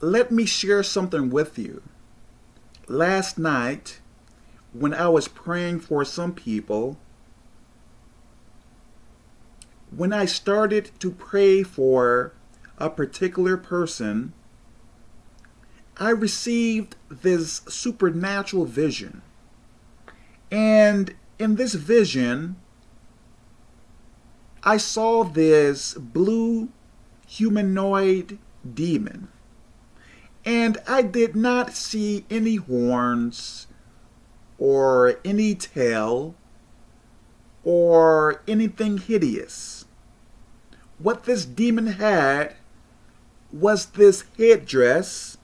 let me share something with you. Last night, when I was praying for some people, when I started to pray for a particular person, I received this supernatural vision. And in this vision, I saw this blue humanoid demon. And I did not see any horns or any tail or anything hideous. What this demon had was this headdress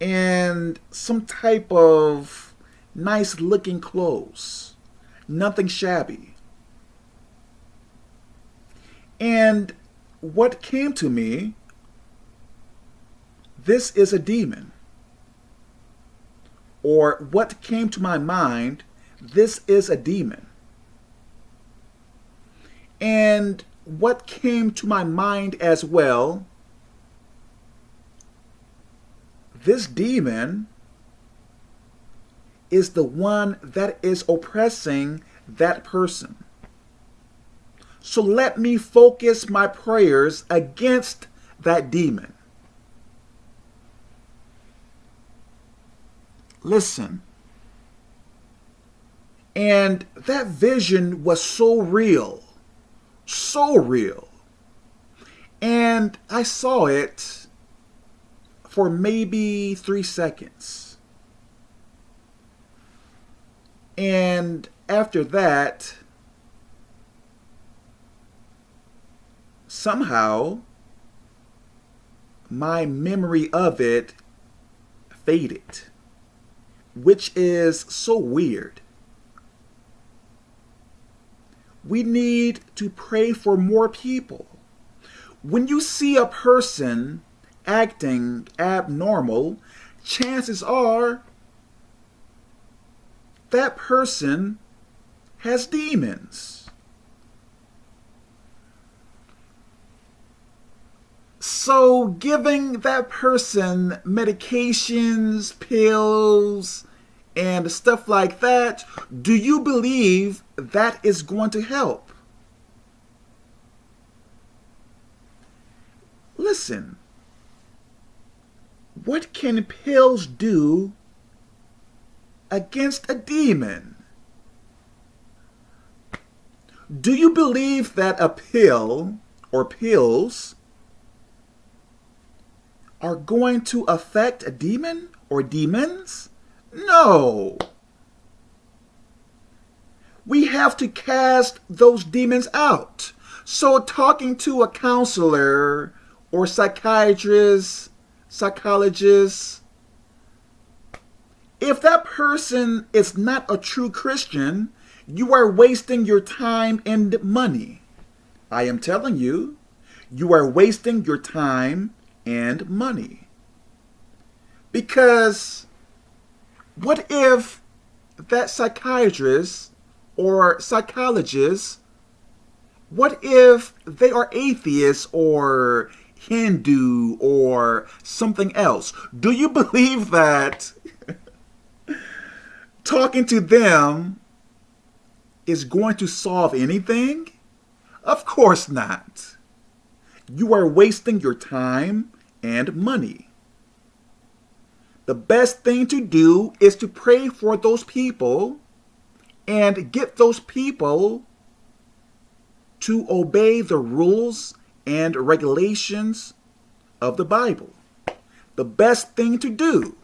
and some type of nice looking clothes. Nothing shabby. And what came to me, this is a demon. Or what came to my mind, this is a demon. And what came to my mind as well, this demon is the one that is oppressing that person. So let me focus my prayers against that demon. Listen. And that vision was so real, so real. And I saw it for maybe three seconds. And after that, somehow my memory of it faded, which is so weird. We need to pray for more people. When you see a person acting abnormal, chances are that person has demons. So giving that person medications, pills, and stuff like that, do you believe that is going to help? Listen, what can pills do against a demon? Do you believe that a pill or pills are going to affect a demon or demons? No. We have to cast those demons out. So talking to a counselor or psychiatrist psychologists, if that person is not a true Christian, you are wasting your time and money. I am telling you, you are wasting your time and money. Because what if that psychiatrist or psychologist, what if they are atheists or Hindu or something else. Do you believe that talking to them is going to solve anything? Of course not. You are wasting your time and money. The best thing to do is to pray for those people and get those people to obey the rules and regulations of the Bible. The best thing to do.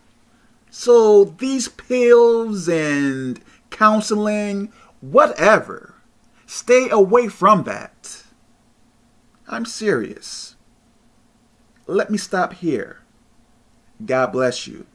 So these pills and counseling, whatever, stay away from that. I'm serious. Let me stop here. God bless you.